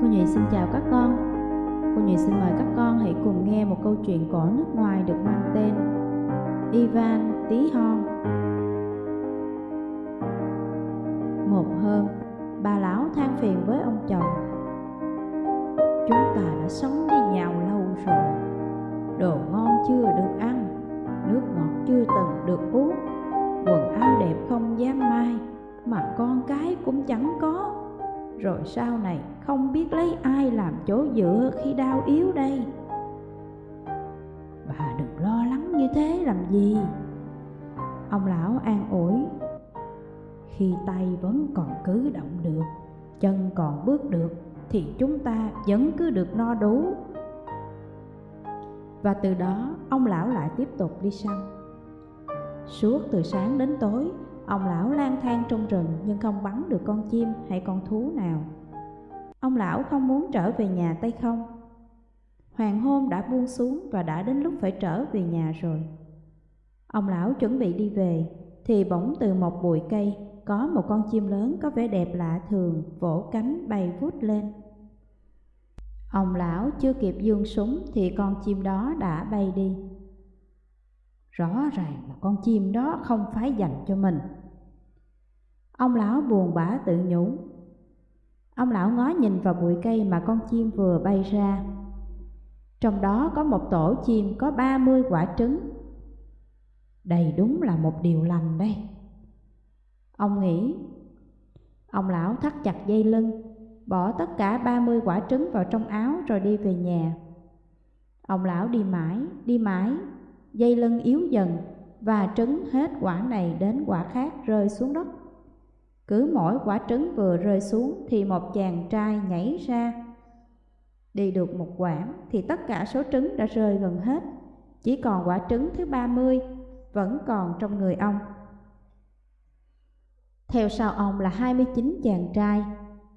Cô Nhụy xin chào các con. Cô Nhụy xin mời các con hãy cùng nghe một câu chuyện cổ nước ngoài được mang tên Ivan Tí Hon. Một hôm, bà lão than phiền với ông chồng. Chúng ta đã sống với nhau lâu rồi. Đồ ngon chưa được ăn, nước ngọt chưa từng được uống, quần áo đẹp không dám mai, mà con cái cũng chẳng rồi sau này không biết lấy ai làm chỗ dựa khi đau yếu đây. Bà đừng lo lắng như thế làm gì. Ông lão an ủi, khi tay vẫn còn cứ động được, chân còn bước được, thì chúng ta vẫn cứ được no đủ. Và từ đó, ông lão lại tiếp tục đi săn. Suốt từ sáng đến tối Ông lão lang thang trong rừng nhưng không bắn được con chim hay con thú nào. Ông lão không muốn trở về nhà tay không. Hoàng hôn đã buông xuống và đã đến lúc phải trở về nhà rồi. Ông lão chuẩn bị đi về, thì bỗng từ một bụi cây có một con chim lớn có vẻ đẹp lạ thường vỗ cánh bay vút lên. Ông lão chưa kịp dương súng thì con chim đó đã bay đi. Rõ ràng là con chim đó không phải dành cho mình. Ông lão buồn bã tự nhủ. Ông lão ngó nhìn vào bụi cây mà con chim vừa bay ra. Trong đó có một tổ chim có ba mươi quả trứng. Đây đúng là một điều lành đây. Ông nghĩ, ông lão thắt chặt dây lưng, bỏ tất cả ba mươi quả trứng vào trong áo rồi đi về nhà. Ông lão đi mãi, đi mãi, dây lưng yếu dần và trứng hết quả này đến quả khác rơi xuống đất. Cứ mỗi quả trứng vừa rơi xuống thì một chàng trai nhảy ra. Đi được một quãng thì tất cả số trứng đã rơi gần hết, chỉ còn quả trứng thứ ba mươi vẫn còn trong người ông. Theo sau ông là hai mươi chín chàng trai,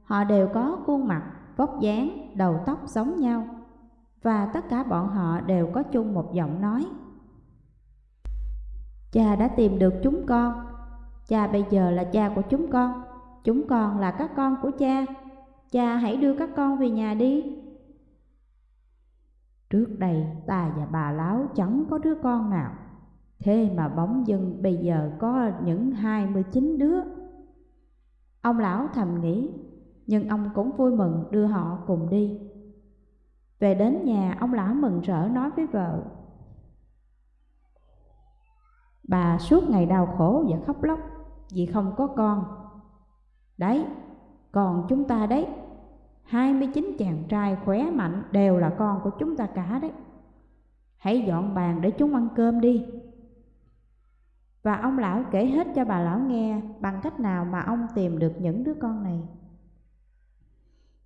họ đều có khuôn mặt, vóc dáng, đầu tóc giống nhau và tất cả bọn họ đều có chung một giọng nói. Cha đã tìm được chúng con Cha bây giờ là cha của chúng con. Chúng con là các con của cha. Cha, hãy đưa các con về nhà đi. Trước đây, ta và bà Láo chẳng có đứa con nào. Thế mà bóng dân bây giờ có những hai mươi chín đứa. Ông lão thầm nghĩ, Nhưng ông cũng vui mừng đưa họ cùng đi. Về đến nhà, ông lão mừng rỡ nói với vợ Bà suốt ngày đau khổ và khóc lóc vì không có con. Đấy, còn chúng ta đấy, 29 chàng trai khỏe mạnh đều là con của chúng ta cả đấy. Hãy dọn bàn để chúng ăn cơm đi. Và ông lão kể hết cho bà lão nghe bằng cách nào mà ông tìm được những đứa con này.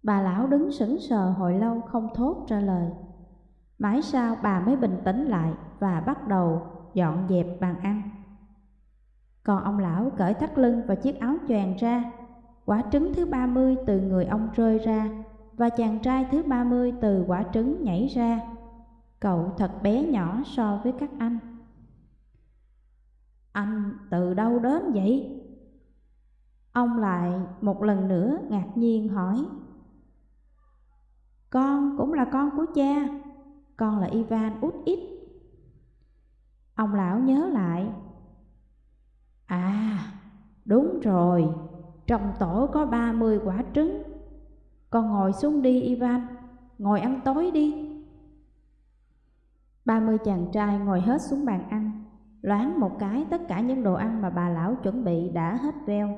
Bà lão đứng sững sờ hồi lâu không thốt ra lời. Mãi sau bà mới bình tĩnh lại và bắt đầu dọn dẹp bàn ăn. Còn ông lão cởi thắt lưng và chiếc áo choàng ra, quả trứng thứ ba mươi từ người ông rơi ra, và chàng trai thứ ba mươi từ quả trứng nhảy ra. Cậu thật bé nhỏ so với các anh. Anh từ đâu đến vậy? Ông lại một lần nữa ngạc nhiên hỏi. Con cũng là con của cha, con là Ivan út ít. Ông lão nhớ lại À, đúng rồi, trong tổ có ba mươi quả trứng. Con ngồi xuống đi Ivan, ngồi ăn tối đi. Ba mươi chàng trai ngồi hết xuống bàn ăn, loáng một cái tất cả những đồ ăn mà bà lão chuẩn bị đã hết veo.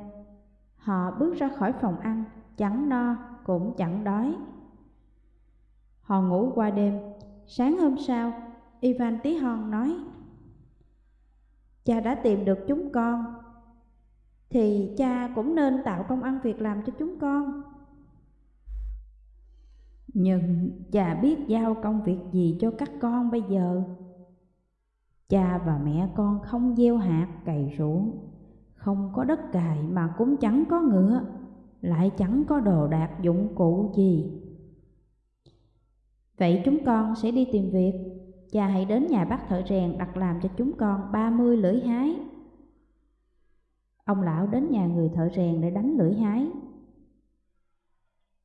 Họ bước ra khỏi phòng ăn, chẳng no cũng chẳng đói. Họ ngủ qua đêm, sáng hôm sau, Ivan Tí Hon nói cha đã tìm được chúng con, thì cha cũng nên tạo công ăn việc làm cho chúng con. Nhưng cha biết giao công việc gì cho các con bây giờ? Cha và mẹ con không gieo hạt, cày ruộng, không có đất cày mà cũng chẳng có ngựa, lại chẳng có đồ đạc dụng cụ gì. Vậy chúng con sẽ đi tìm việc cha hãy đến nhà bác thợ rèn đặt làm cho chúng con ba mươi lưỡi hái. Ông lão đến nhà người thợ rèn để đánh lưỡi hái.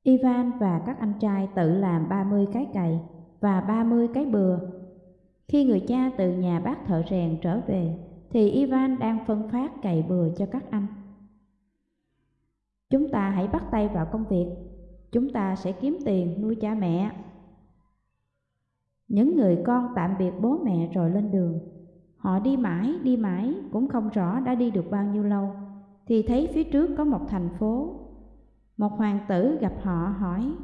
Ivan và các anh trai tự làm 30 cái cày và 30 cái bừa. Khi người cha từ nhà bác thợ rèn trở về, thì Ivan đang phân phát cày bừa cho các anh. Chúng ta hãy bắt tay vào công việc, chúng ta sẽ kiếm tiền nuôi cha mẹ. Những người con tạm biệt bố mẹ rồi lên đường. Họ đi mãi, đi mãi, cũng không rõ đã đi được bao nhiêu lâu, thì thấy phía trước có một thành phố. Một hoàng tử gặp họ hỏi,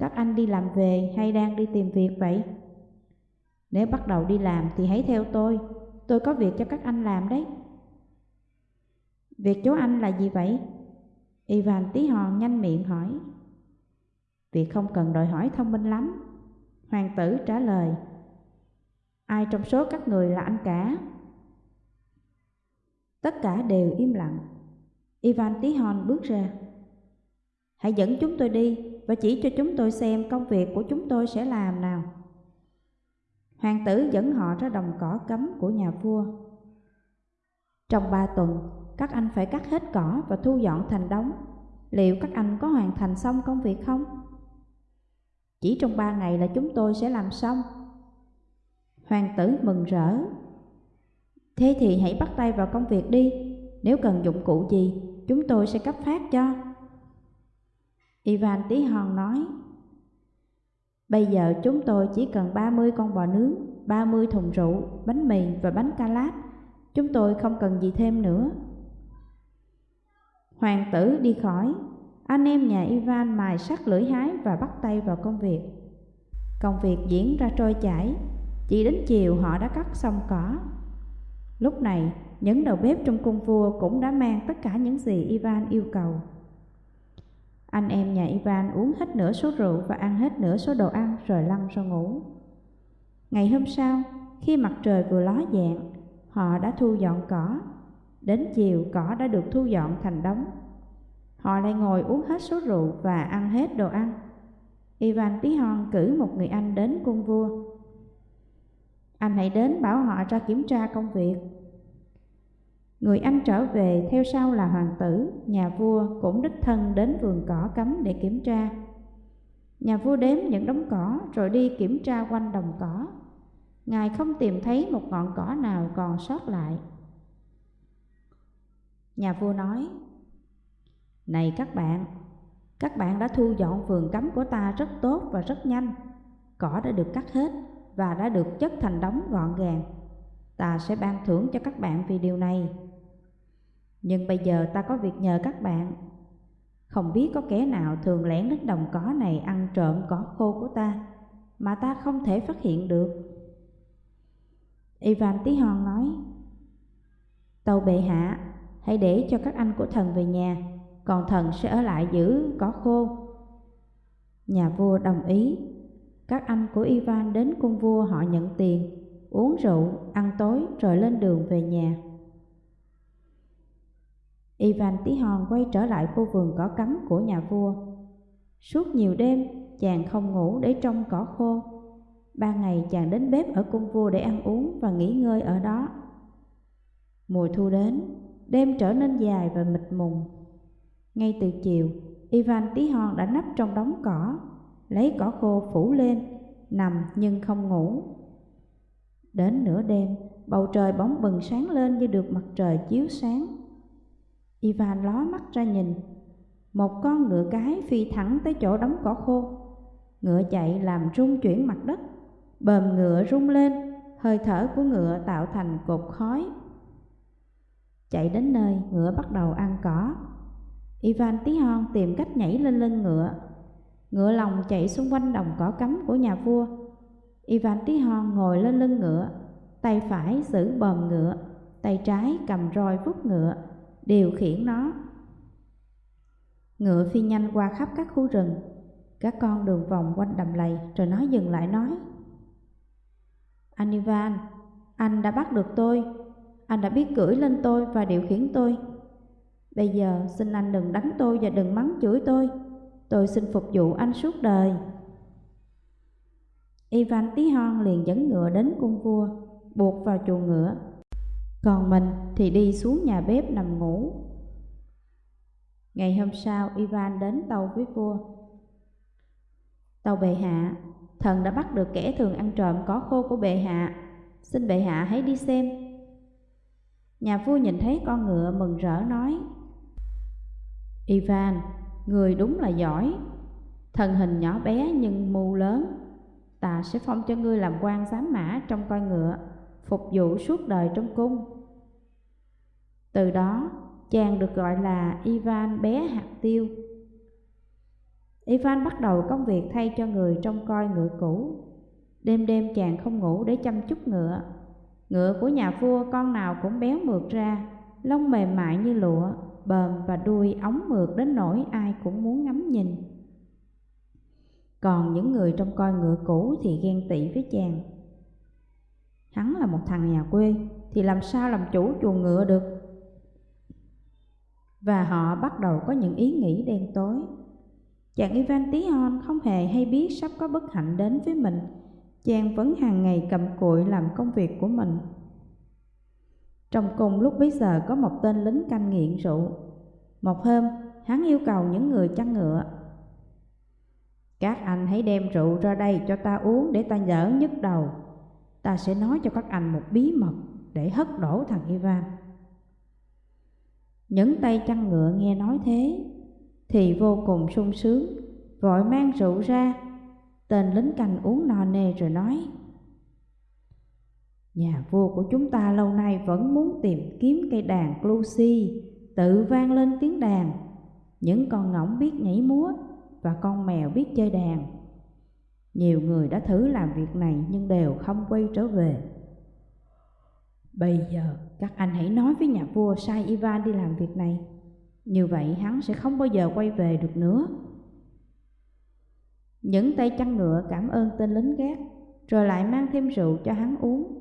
Các anh đi làm về hay đang đi tìm việc vậy? Nếu bắt đầu đi làm thì hãy theo tôi, tôi có việc cho các anh làm đấy. Việc chú anh là gì vậy? Ivan tí hòn nhanh miệng hỏi. Việc không cần đòi hỏi thông minh lắm. Hoàng tử trả lời. Ai trong số các người là anh cả? Tất cả đều im lặng. Ivan tí hon bước ra. Hãy dẫn chúng tôi đi và chỉ cho chúng tôi xem công việc của chúng tôi sẽ làm nào. Hoàng tử dẫn họ ra đồng cỏ cấm của nhà vua. Trong ba tuần, các anh phải cắt hết cỏ và thu dọn thành đống. Liệu các anh có hoàn thành xong công việc không? Chỉ trong ba ngày là chúng tôi sẽ làm xong. Hoàng tử mừng rỡ. Thế thì hãy bắt tay vào công việc đi. Nếu cần dụng cụ gì, chúng tôi sẽ cấp phát cho. Ivan tí hòn nói. Bây giờ chúng tôi chỉ cần 30 con bò nướng, 30 thùng rượu, bánh mì và bánh calat. Chúng tôi không cần gì thêm nữa. Hoàng tử đi khỏi, anh em nhà Ivan mài sắt lưỡi hái và bắt tay vào công việc. Công việc diễn ra trôi chảy, chỉ đến chiều họ đã cắt xong cỏ. Lúc này, những đầu bếp trong cung vua cũng đã mang tất cả những gì Ivan yêu cầu. Anh em nhà Ivan uống hết nửa số rượu và ăn hết nửa số đồ ăn rồi lăn ra ngủ. Ngày hôm sau, khi mặt trời vừa ló dạng, họ đã thu dọn cỏ. Đến chiều cỏ đã được thu dọn thành đống. Họ lại ngồi uống hết số rượu và ăn hết đồ ăn. Ivan Tí Hon cử một người anh đến cung vua. Anh hãy đến bảo họ ra kiểm tra công việc. Người anh trở về theo sau là hoàng tử, nhà vua cũng đích thân đến vườn cỏ cấm để kiểm tra. Nhà vua đếm những đống cỏ rồi đi kiểm tra quanh đồng cỏ. Ngài không tìm thấy một ngọn cỏ nào còn sót lại. Nhà vua nói, này các bạn, các bạn đã thu dọn vườn cấm của ta rất tốt và rất nhanh. Cỏ đã được cắt hết và đã được chất thành đống gọn gàng. Ta sẽ ban thưởng cho các bạn vì điều này. Nhưng bây giờ ta có việc nhờ các bạn. Không biết có kẻ nào thường lẻn đến đồng cỏ này ăn trộm cỏ khô của ta mà ta không thể phát hiện được. Ivan Tí Hon nói, tàu bệ hạ, hãy để cho các anh của thần về nhà, còn thần sẽ ở lại giữ cỏ khô. Nhà vua đồng ý, các anh của Ivan đến cung vua họ nhận tiền, uống rượu, ăn tối rồi lên đường về nhà. Ivan Tí Hon quay trở lại khu vườn cỏ cắm của nhà vua. Suốt nhiều đêm, chàng không ngủ để trông cỏ khô. Ban ngày chàng đến bếp ở cung vua để ăn uống và nghỉ ngơi ở đó. Mùa thu đến, đêm trở nên dài và mịt mùng. Ngay từ chiều, Ivan Tí Hon đã nấp trong đống cỏ, lấy cỏ khô phủ lên, nằm nhưng không ngủ. Đến nửa đêm, bầu trời bóng bừng sáng lên như được mặt trời chiếu sáng. Ivan ló mắt ra nhìn, một con ngựa cái phi thẳng tới chỗ đống cỏ khô. Ngựa chạy làm rung chuyển mặt đất, bờm ngựa rung lên, hơi thở của ngựa tạo thành cột khói. Chạy đến nơi, ngựa bắt đầu ăn cỏ. Ivan tí hon tìm cách nhảy lên lưng ngựa. Ngựa lòng chạy xung quanh đồng cỏ cấm của nhà vua. Ivan tí hon ngồi lên lưng ngựa, tay phải giữ bờm ngựa, tay trái cầm roi vút ngựa, điều khiển nó. Ngựa phi nhanh qua khắp các khu rừng, các con đường vòng quanh đầm lầy rồi nó dừng lại nói. Anh Ivan, anh đã bắt được tôi, anh đã biết cưỡi lên tôi và điều khiển tôi. Bây giờ xin anh đừng đánh tôi và đừng mắng chửi tôi, tôi xin phục vụ anh suốt đời. Ivan Tí Hon liền dẫn ngựa đến cung vua, buộc vào chuồng ngựa còn mình thì đi xuống nhà bếp nằm ngủ Ngày hôm sau, Ivan đến tàu với vua. Tàu bệ hạ, thần đã bắt được kẻ thường ăn trộm có khô của bệ hạ. Xin bệ hạ hãy đi xem. Nhà vua nhìn thấy con ngựa mừng rỡ nói, Ivan, người đúng là giỏi. Thần hình nhỏ bé nhưng mưu lớn. Ta sẽ phong cho ngươi làm quan giám mã trong coi ngựa, phục vụ suốt đời trong cung. Từ đó, chàng được gọi là Ivan bé hạt tiêu. Ivan bắt đầu công việc thay cho người trong coi ngựa cũ. Đêm đêm chàng không ngủ để chăm chút ngựa. Ngựa của nhà vua con nào cũng béo mượt ra, lông mềm mại như lụa, bờm và đuôi ống mượt đến nỗi ai cũng muốn ngắm nhìn. Còn những người trong coi ngựa cũ thì ghen tị với chàng. Hắn là một thằng nhà quê, thì làm sao làm chủ chuồng ngựa được? Và họ bắt đầu có những ý nghĩ đen tối. Chàng Ivan Tí Hon không hề hay biết sắp có bất hạnh đến với mình. Chàng vẫn hàng ngày cầm cụi làm công việc của mình. Trong cùng lúc bấy giờ có một tên lính canh nghiện rượu. Một hôm, hắn yêu cầu những người chăn ngựa. Các anh hãy đem rượu ra đây cho ta uống để ta nhỡ nhức đầu. Ta sẽ nói cho các anh một bí mật để hất đổ thằng Ivan. Những tay chăn ngựa nghe nói thế thì vô cùng sung sướng, vội mang rượu ra. Tên lính canh uống no nê rồi nói Nhà vua của chúng ta lâu nay vẫn muốn tìm kiếm cây đàn Clusi tự vang lên tiếng đàn. Những con ngỗng biết nhảy múa và con mèo biết chơi đàn. Nhiều người đã thử làm việc này nhưng đều không quay trở về. Bây giờ các anh hãy nói với nhà vua sai Ivan đi làm việc này. Như vậy hắn sẽ không bao giờ quay về được nữa. Những tay chăn ngựa cảm ơn tên lính gác, rồi lại mang thêm rượu cho hắn uống.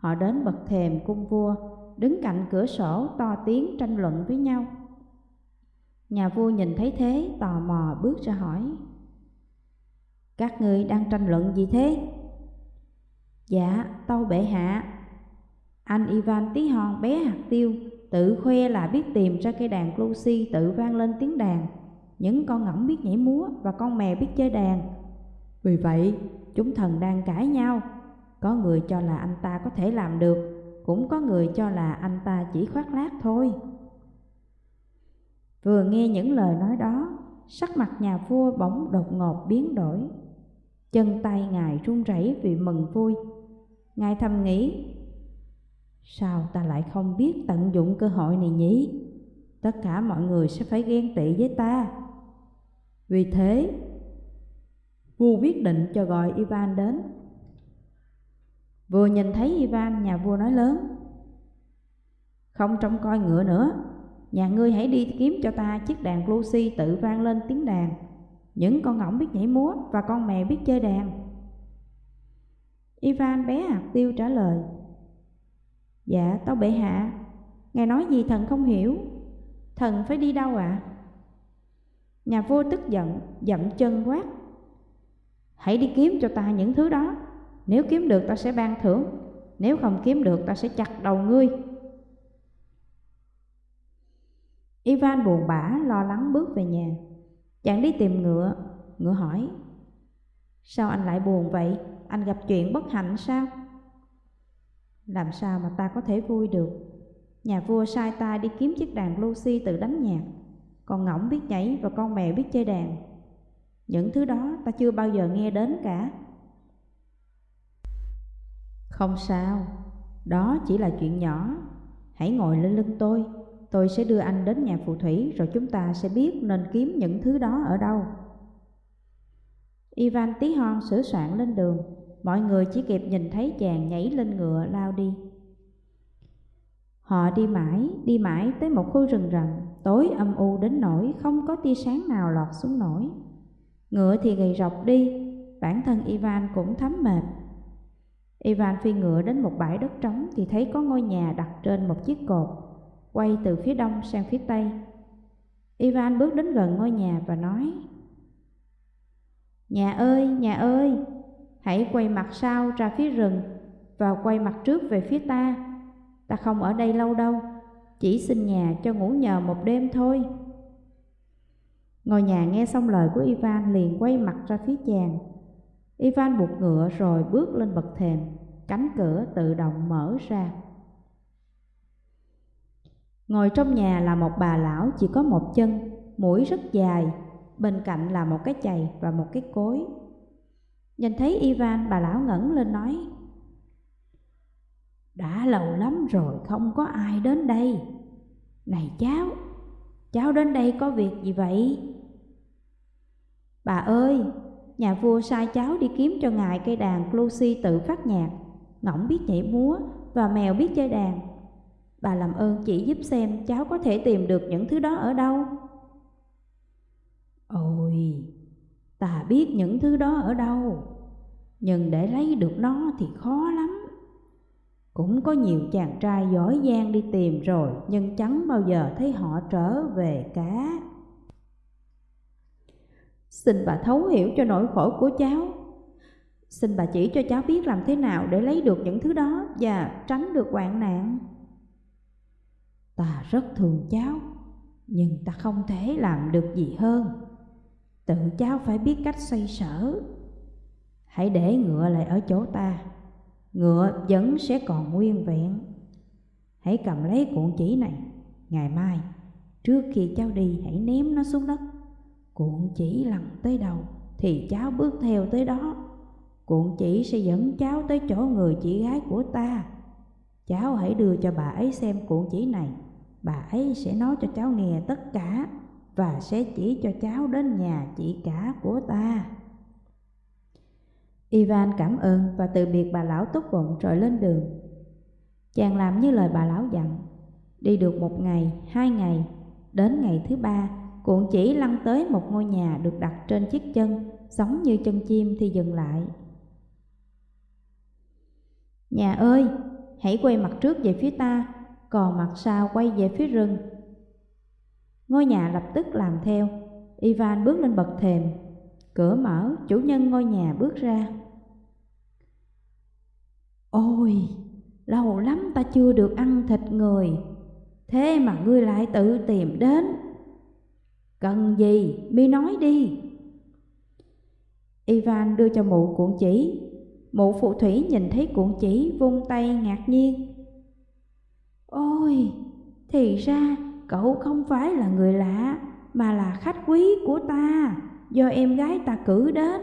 Họ đến bậc thềm cung vua, đứng cạnh cửa sổ to tiếng tranh luận với nhau. Nhà vua nhìn thấy thế, tò mò bước ra hỏi. Các người đang tranh luận gì thế? Dạ, tâu bệ hạ. Anh Ivan tí hon bé hạt tiêu, tự khoe là biết tìm ra cây đàn Lucy tự vang lên tiếng đàn. Những con ngỗng biết nhảy múa và con mèo biết chơi đàn. Vì vậy, chúng thần đang cãi nhau có người cho là anh ta có thể làm được, cũng có người cho là anh ta chỉ khoác lác thôi. Vừa nghe những lời nói đó, sắc mặt nhà vua bỗng đột ngột biến đổi. Chân tay ngài run rẩy vì mừng vui. Ngài thầm nghĩ, sao ta lại không biết tận dụng cơ hội này nhỉ? Tất cả mọi người sẽ phải ghen tị với ta. Vì thế, vua quyết định cho gọi Ivan đến Vừa nhìn thấy Ivan, nhà vua nói lớn Không trông coi ngựa nữa. Nhà ngươi hãy đi kiếm cho ta chiếc đàn Lucy tự vang lên tiếng đàn. Những con ngỗng biết nhảy múa và con mèo biết chơi đàn. Ivan bé hạt tiêu trả lời Dạ tao bệ hạ. Ngài nói gì thần không hiểu. Thần phải đi đâu ạ? À? Nhà vua tức giận Dậm chân quát Hãy đi kiếm cho ta những thứ đó nếu kiếm được ta sẽ ban thưởng. Nếu không kiếm được ta sẽ chặt đầu ngươi. Ivan buồn bã, lo lắng bước về nhà. Chàng đi tìm ngựa. Ngựa hỏi, Sao anh lại buồn vậy? Anh gặp chuyện bất hạnh sao? Làm sao mà ta có thể vui được? Nhà vua sai ta đi kiếm chiếc đàn Lucy tự đánh nhạc. Con ngỗng biết nhảy và con mèo biết chơi đàn. Những thứ đó ta chưa bao giờ nghe đến cả không sao, đó chỉ là chuyện nhỏ. Hãy ngồi lên lưng tôi, tôi sẽ đưa anh đến nhà phù thủy rồi chúng ta sẽ biết nên kiếm những thứ đó ở đâu. Ivan tí hon sửa soạn lên đường, mọi người chỉ kịp nhìn thấy chàng nhảy lên ngựa lao đi. Họ đi mãi, đi mãi tới một khu rừng rậm, tối âm u đến nỗi không có tia sáng nào lọt xuống nổi. Ngựa thì gầy rọc đi, bản thân Ivan cũng thấm mệt, Ivan phi ngựa đến một bãi đất trống thì thấy có ngôi nhà đặt trên một chiếc cột, quay từ phía đông sang phía tây. Ivan bước đến gần ngôi nhà và nói Nhà ơi, nhà ơi, hãy quay mặt sau ra phía rừng và quay mặt trước về phía ta. Ta không ở đây lâu đâu, chỉ xin nhà cho ngủ nhờ một đêm thôi. Ngôi nhà nghe xong lời của Ivan liền quay mặt ra phía chàng. Ivan buộc ngựa rồi bước lên bậc thềm, cánh cửa tự động mở ra. Ngồi trong nhà là một bà lão chỉ có một chân, mũi rất dài, bên cạnh là một cái chày và một cái cối. Nhìn thấy Ivan, bà lão ngẩng lên nói, Đã lâu lắm rồi không có ai đến đây. Này cháu, cháu đến đây có việc gì vậy? Bà ơi, nhà vua sai cháu đi kiếm cho ngài cây đàn Lucy tự phát nhạc, ngỗng biết nhảy múa và mèo biết chơi đàn. Bà làm ơn chỉ giúp xem cháu có thể tìm được những thứ đó ở đâu. Ôi, ta biết những thứ đó ở đâu, nhưng để lấy được nó thì khó lắm. Cũng có nhiều chàng trai giỏi giang đi tìm rồi, nhưng chẳng bao giờ thấy họ trở về cả. Xin bà thấu hiểu cho nỗi khổ của cháu. Xin bà chỉ cho cháu biết làm thế nào để lấy được những thứ đó và tránh được hoạn nạn. Ta rất thương cháu, nhưng ta không thể làm được gì hơn. Tự cháu phải biết cách xoay sở. Hãy để ngựa lại ở chỗ ta, ngựa vẫn sẽ còn nguyên vẹn. Hãy cầm lấy cuộn chỉ này, ngày mai, trước khi cháu đi hãy ném nó xuống đất. Cuộn chỉ lần tới đầu, thì cháu bước theo tới đó. Cuộn chỉ sẽ dẫn cháu tới chỗ người chị gái của ta. Cháu hãy đưa cho bà ấy xem cuộn chỉ này bà ấy sẽ nói cho cháu nghe tất cả và sẽ chỉ cho cháu đến nhà chị cả của ta. Ivan cảm ơn và từ biệt bà lão tốt bụng rồi lên đường. Chàng làm như lời bà lão dặn, đi được một ngày, hai ngày, đến ngày thứ ba, cuộn chỉ lăn tới một ngôi nhà được đặt trên chiếc chân, giống như chân chim thì dừng lại. Nhà ơi, hãy quay mặt trước về phía ta còn mặt sau quay về phía rừng. Ngôi nhà lập tức làm theo, Ivan bước lên bậc thềm, cửa mở, chủ nhân ngôi nhà bước ra. Ôi, lâu lắm ta chưa được ăn thịt người, thế mà ngươi lại tự tìm đến. Cần gì, mi nói đi. Ivan đưa cho mụ cuộn chỉ, mụ phụ thủy nhìn thấy cuộn chỉ vung tay ngạc nhiên. Ôi, thì ra cậu không phải là người lạ mà là khách quý của ta do em gái ta cử đến.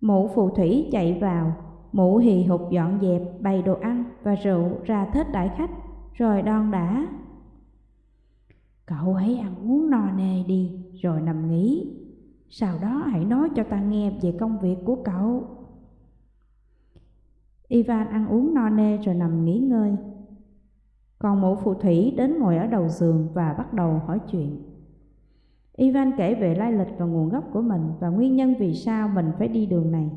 Mụ phù thủy chạy vào, mụ hì hục dọn dẹp bày đồ ăn và rượu ra thết đại khách rồi đon đã. Cậu hãy ăn uống no nê đi rồi nằm nghỉ. Sau đó hãy nói cho ta nghe về công việc của cậu. Ivan ăn uống no nê rồi nằm nghỉ ngơi còn mụ phù thủy đến ngồi ở đầu giường và bắt đầu hỏi chuyện. Ivan kể về lai lịch và nguồn gốc của mình và nguyên nhân vì sao mình phải đi đường này.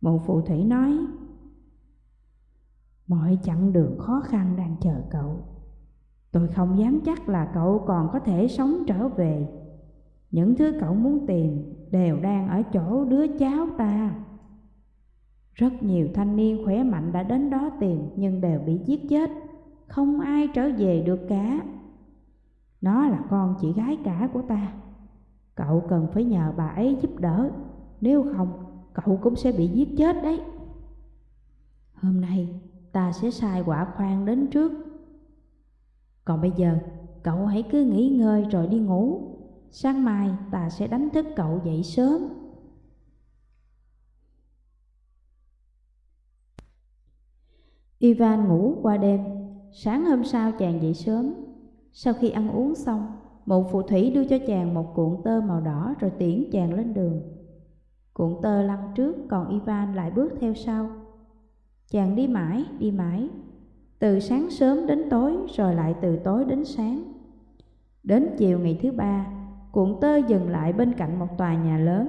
Mụ phù thủy nói, Mọi chặng đường khó khăn đang chờ cậu. Tôi không dám chắc là cậu còn có thể sống trở về. Những thứ cậu muốn tìm đều đang ở chỗ đứa cháu ta. Rất nhiều thanh niên khỏe mạnh đã đến đó tìm nhưng đều bị giết chết không ai trở về được cả. Nó là con chị gái cả của ta. Cậu cần phải nhờ bà ấy giúp đỡ, nếu không cậu cũng sẽ bị giết chết đấy. Hôm nay ta sẽ sai quả khoan đến trước. Còn bây giờ cậu hãy cứ nghỉ ngơi rồi đi ngủ. Sáng mai ta sẽ đánh thức cậu dậy sớm. Ivan ngủ qua đêm. Sáng hôm sau chàng dậy sớm. Sau khi ăn uống xong Một phụ thủy đưa cho chàng một cuộn tơ màu đỏ Rồi tiễn chàng lên đường. Cuộn tơ lăn trước Còn Ivan lại bước theo sau. Chàng đi mãi, đi mãi. Từ sáng sớm đến tối Rồi lại từ tối đến sáng Đến chiều ngày thứ ba Cuộn tơ dừng lại bên cạnh một tòa nhà lớn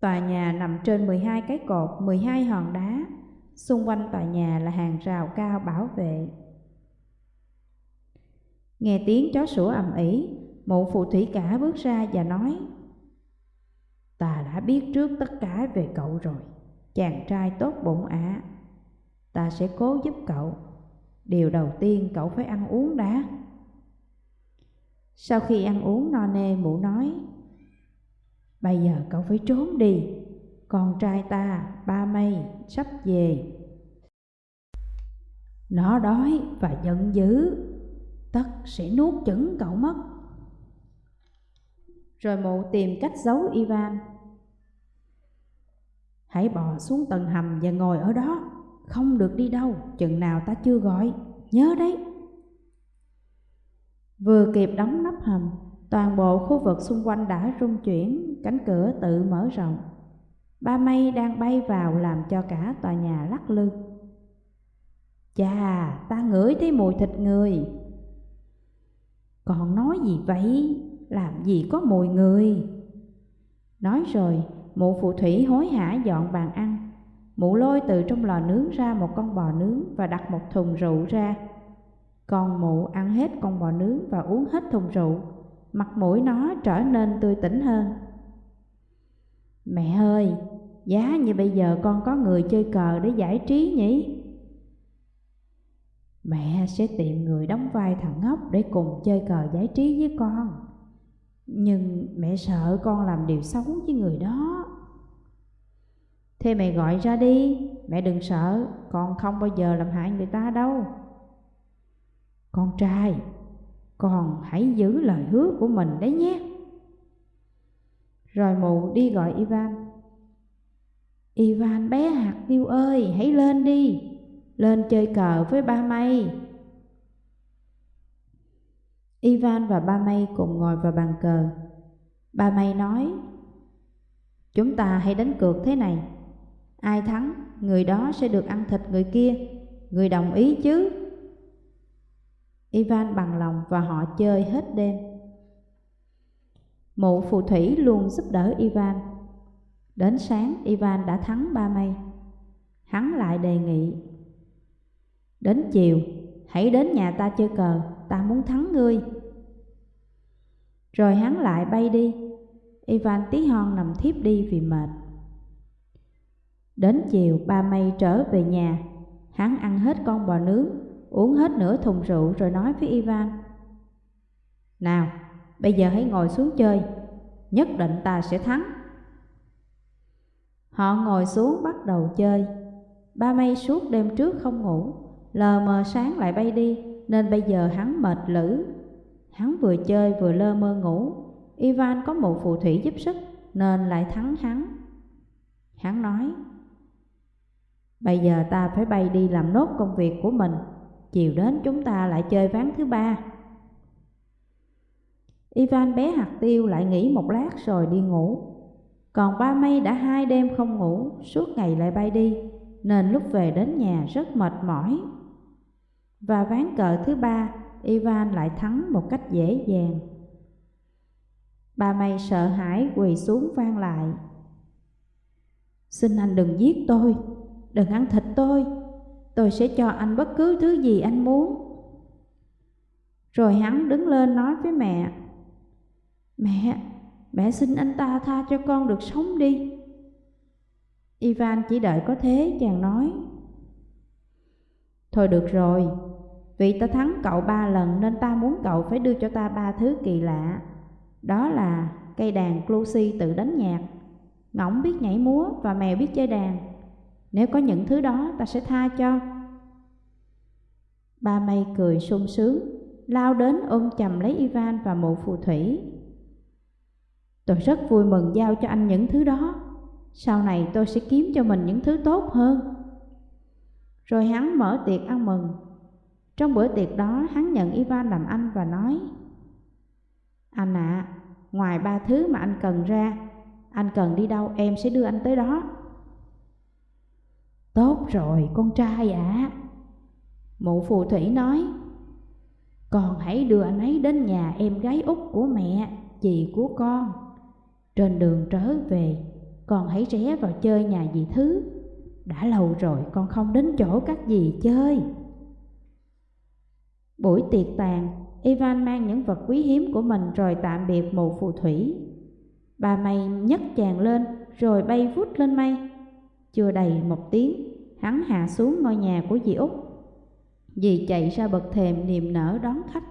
Tòa nhà nằm trên 12 cái cột, 12 hòn đá Xung quanh tòa nhà là hàng rào cao bảo vệ. Nghe tiếng chó sủa ầm ĩ, mụ phù thủy cả bước ra và nói Ta đã biết trước tất cả về cậu rồi, chàng trai tốt bụng ạ. À. Ta sẽ cố giúp cậu. Điều đầu tiên cậu phải ăn uống đã. Sau khi ăn uống no nê mụ nói Bây giờ cậu phải trốn đi. Con trai ta, ba mây, sắp về. Nó đói và giận dữ. Tất sẽ nuốt chửng cậu mất. Rồi mụ tìm cách giấu Ivan. Hãy bò xuống tầng hầm và ngồi ở đó. Không được đi đâu chừng nào ta chưa gọi. Nhớ đấy. Vừa kịp đóng nắp hầm Toàn bộ khu vực xung quanh đã rung chuyển Cánh cửa tự mở rộng. Ba mây đang bay vào làm cho cả tòa nhà lắc lư. Chà, ta ngửi thấy mùi thịt người. Còn nói gì vậy? Làm gì có mùi người? Nói rồi, mụ phù thủy hối hả dọn bàn ăn. Mụ lôi từ trong lò nướng ra một con bò nướng và đặt một thùng rượu ra. Còn mụ ăn hết con bò nướng và uống hết thùng rượu. Mặt mũi nó trở nên tươi tỉnh hơn. Mẹ ơi, giá như bây giờ con có người chơi cờ để giải trí nhỉ? Mẹ sẽ tìm người đóng vai thằng ngốc để cùng chơi cờ giải trí với con. Nhưng mẹ sợ con làm điều xấu với người đó. Thế mẹ gọi ra đi, mẹ đừng sợ, con không bao giờ làm hại người ta đâu. Con trai, con hãy giữ lời hứa của mình đấy nhé. Rồi mụ đi gọi Ivan. Ivan bé hạt tiêu ơi, hãy lên đi. Lên chơi cờ với ba mây. Ivan và ba mây cùng ngồi vào bàn cờ. Ba mây nói Chúng ta hãy đánh cược thế này. Ai thắng, người đó sẽ được ăn thịt người kia Người đồng ý chứ Ivan bằng lòng và họ chơi hết đêm. Mụ phù thủy luôn giúp đỡ Ivan. Đến sáng, Ivan đã thắng ba mây. Hắn lại đề nghị. Đến chiều, hãy đến nhà ta chơi cờ, ta muốn thắng ngươi. Rồi hắn lại bay đi. Ivan tí hon nằm thiếp đi vì mệt. Đến chiều, ba mây trở về nhà. Hắn ăn hết con bò nướng uống hết nửa thùng rượu rồi nói với Ivan. Nào, bây giờ hãy ngồi xuống chơi, nhất định ta sẽ thắng. Họ ngồi xuống bắt đầu chơi. Ba mây suốt đêm trước không ngủ Lờ mờ sáng lại bay đi Nên bây giờ hắn mệt lử. Hắn vừa chơi vừa lơ mơ ngủ. Ivan có một phù thủy giúp sức Nên lại thắng hắn. Hắn nói Bây giờ ta phải bay đi làm nốt công việc của mình, Chiều đến chúng ta lại chơi ván thứ ba. Ivan bé hạt tiêu lại nghỉ một lát rồi đi ngủ. Còn ba mây đã hai đêm không ngủ, Suốt ngày lại bay đi, Nên lúc về đến nhà rất mệt mỏi. Và ván cờ thứ ba, Ivan lại thắng một cách dễ dàng. Ba mây sợ hãi quỳ xuống vang lại. Xin anh đừng giết tôi. Đừng ăn thịt tôi. Tôi sẽ cho anh bất cứ thứ gì anh muốn. Rồi hắn đứng lên nói với mẹ Mẹ, mẹ xin anh ta tha cho con được sống đi. Ivan chỉ đợi có thế chàng nói Thôi được rồi, vì ta thắng cậu ba lần nên ta muốn cậu phải đưa cho ta ba thứ kỳ lạ. Đó là cây đàn clusi tự đánh nhạc. Ngỗng biết nhảy múa và mèo biết chơi đàn nếu có những thứ đó ta sẽ tha cho. Ba mây cười sung sướng Lao đến ôm chầm lấy Ivan và mụ phù thủy. Tôi rất vui mừng giao cho anh những thứ đó. Sau này tôi sẽ kiếm cho mình những thứ tốt hơn. Rồi hắn mở tiệc ăn mừng. Trong bữa tiệc đó hắn nhận Ivan làm anh và nói Anh ạ, à, ngoài ba thứ mà anh cần ra Anh cần đi đâu em sẽ đưa anh tới đó. Tốt rồi, con trai ạ. À. Mụ phù thủy nói Con hãy đưa anh ấy đến nhà em gái út của mẹ Chị của con. Trên đường trở về, Con hãy rẽ vào chơi nhà dì Thứ. Đã lâu rồi con không đến chỗ các dì chơi. Buổi tiệc tàn, Ivan mang những vật quý hiếm của mình rồi tạm biệt mụ phù thủy. Bà mày nhấc chàng lên, rồi bay vút lên mây chưa đầy một tiếng, hắn hạ xuống ngôi nhà của dì Út. Dì chạy ra bậc thềm niềm nở đón khách.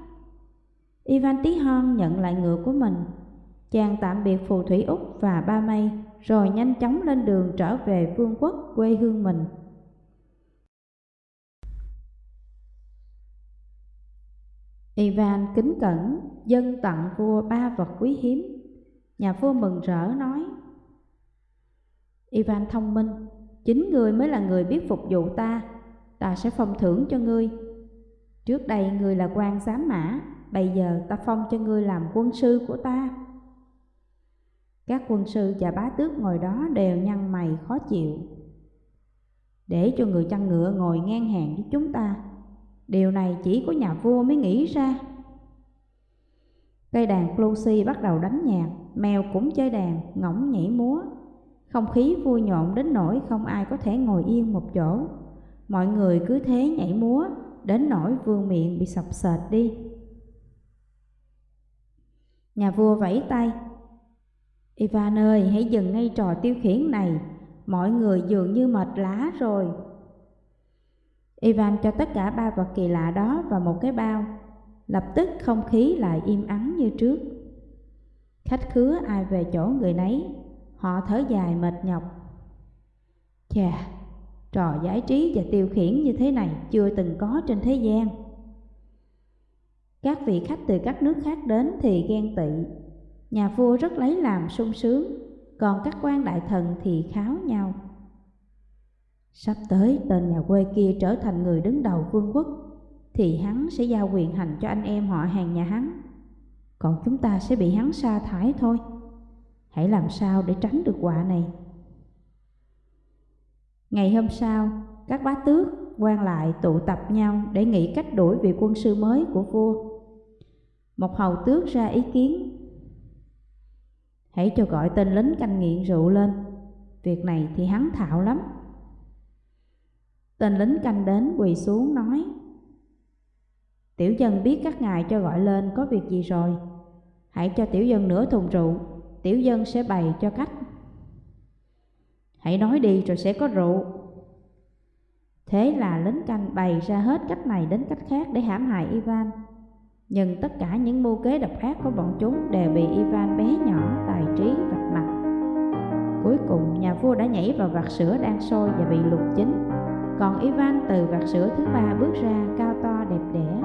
Ivan tí hon nhận lại ngựa của mình. Chàng tạm biệt phù thủy Úc và ba mây, rồi nhanh chóng lên đường trở về vương quốc quê hương mình. Ivan kính cẩn dân tặng vua ba vật quý hiếm. Nhà vua mừng rỡ nói: Ivan thông minh, chính ngươi mới là người biết phục vụ ta, ta sẽ phong thưởng cho ngươi. Trước đây ngươi là quan giám mã, bây giờ ta phong cho ngươi làm quân sư của ta. Các quân sư và bá tước ngồi đó đều nhăn mày khó chịu. Để cho người chăn ngựa ngồi ngang hàng với chúng ta, điều này chỉ có nhà vua mới nghĩ ra. Cây đàn Closi bắt đầu đánh nhạc, mèo cũng chơi đàn, ngỗng nhảy múa. Không khí vui nhộn đến nỗi không ai có thể ngồi yên một chỗ. Mọi người cứ thế nhảy múa, đến nỗi vương miệng bị sọc sệt đi. Nhà vua vẫy tay. Ivan ơi, hãy dừng ngay trò tiêu khiển này, mọi người dường như mệt lá rồi. Ivan cho tất cả ba vật kỳ lạ đó vào một cái bao, lập tức không khí lại im ắng như trước. Khách khứa ai về chỗ người nấy, họ thở dài mệt nhọc. Chà, trò giải trí và tiêu khiển như thế này chưa từng có trên thế gian. Các vị khách từ các nước khác đến thì ghen tị, nhà vua rất lấy làm sung sướng, còn các quan đại thần thì kháo nhau. Sắp tới tên nhà quê kia trở thành người đứng đầu vương quốc, thì hắn sẽ giao quyền hành cho anh em họ hàng nhà hắn, còn chúng ta sẽ bị hắn sa thải thôi. Hãy làm sao để tránh được họa này. Ngày hôm sau, các bá tước quan lại tụ tập nhau để nghĩ cách đuổi vị quân sư mới của vua. Một hầu tước ra ý kiến. Hãy cho gọi tên lính canh nghiện rượu lên, việc này thì hắn thạo lắm. Tên lính canh đến quỳ xuống nói Tiểu dân biết các ngài cho gọi lên có việc gì rồi Hãy cho tiểu dân nửa thùng rượu Tiểu dân sẽ bày cho khách. Hãy nói đi rồi sẽ có rượu. Thế là lính canh bày ra hết cách này đến cách khác để hãm hại Ivan. Nhưng tất cả những mưu kế độc ác của bọn chúng đều bị Ivan bé nhỏ tài trí vạch mặt. Cuối cùng, nhà vua đã nhảy vào vạc sữa đang sôi và bị lục chính Còn Ivan từ vạc sữa thứ ba bước ra cao to đẹp đẽ.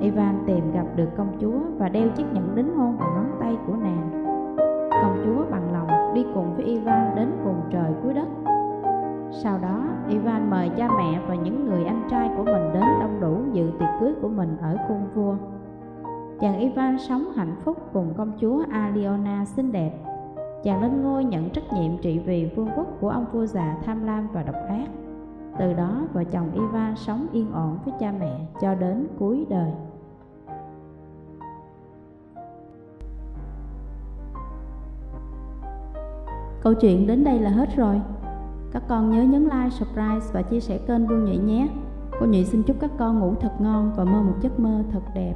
Ivan tìm gặp được công chúa và đeo chiếc nhẫn đính hôn vào ngón tay của nàng. Công chúa bằng lòng đi cùng với Ivan đến cùng trời cuối đất sau đó, Ivan mời cha mẹ và những người anh trai của mình đến đông đủ dự tiệc cưới của mình ở cung vua. Chàng Ivan sống hạnh phúc cùng công chúa Aliona xinh đẹp. Chàng lên ngôi nhận trách nhiệm trị vì vương quốc của ông vua già tham lam và độc ác. Từ đó, vợ chồng Ivan sống yên ổn với cha mẹ cho đến cuối đời. Câu chuyện đến đây là hết rồi. Các con nhớ nhấn like, subscribe và chia sẻ kênh Vương Nhụy nhé. Cô Nhụy xin chúc các con ngủ thật ngon và mơ một giấc mơ thật đẹp.